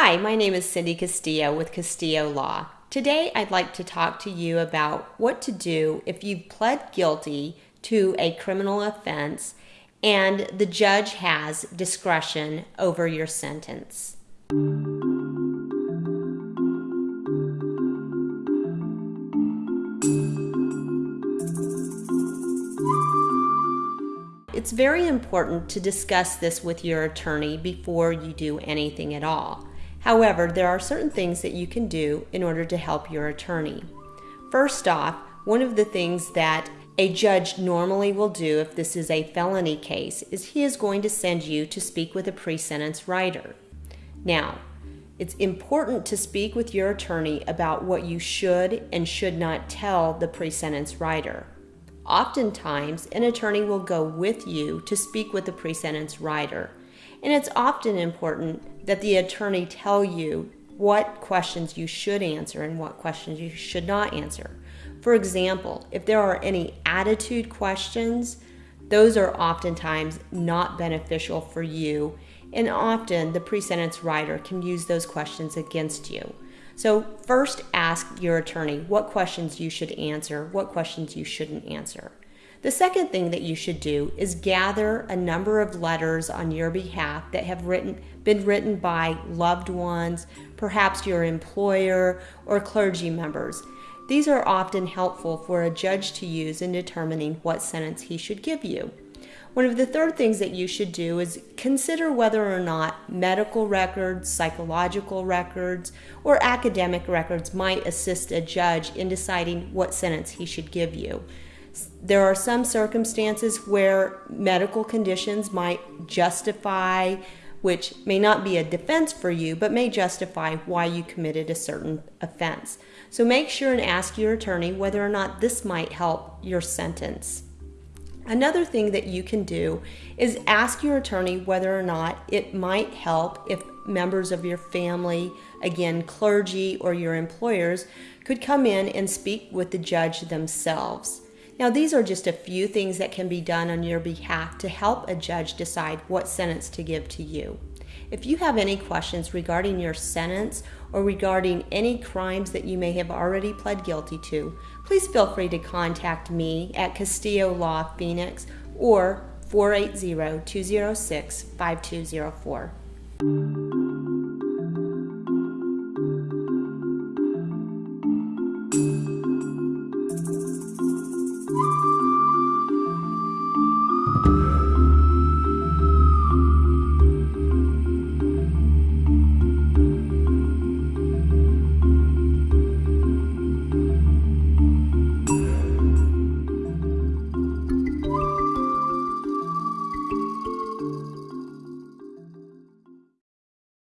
Hi, my name is Cindy Castillo with Castillo Law. Today I'd like to talk to you about what to do if you've pled guilty to a criminal offense and the judge has discretion over your sentence. It's very important to discuss this with your attorney before you do anything at all. However, there are certain things that you can do in order to help your attorney. First off, one of the things that a judge normally will do if this is a felony case is he is going to send you to speak with a pre-sentence writer. Now, it's important to speak with your attorney about what you should and should not tell the pre-sentence writer. Oftentimes, an attorney will go with you to speak with the pre-sentence writer, and it's often important that the attorney tell you what questions you should answer and what questions you should not answer. For example, if there are any attitude questions, those are oftentimes not beneficial for you, and often the pre-sentence writer can use those questions against you. So first ask your attorney what questions you should answer, what questions you shouldn't answer. The second thing that you should do is gather a number of letters on your behalf that have written, been written by loved ones, perhaps your employer, or clergy members. These are often helpful for a judge to use in determining what sentence he should give you. One of the third things that you should do is consider whether or not medical records, psychological records, or academic records might assist a judge in deciding what sentence he should give you. There are some circumstances where medical conditions might justify, which may not be a defense for you, but may justify why you committed a certain offense. So make sure and ask your attorney whether or not this might help your sentence. Another thing that you can do is ask your attorney whether or not it might help if members of your family, again, clergy or your employers, could come in and speak with the judge themselves. Now, these are just a few things that can be done on your behalf to help a judge decide what sentence to give to you. If you have any questions regarding your sentence or regarding any crimes that you may have already pled guilty to, please feel free to contact me at Castillo Law Phoenix or 480 206 5204.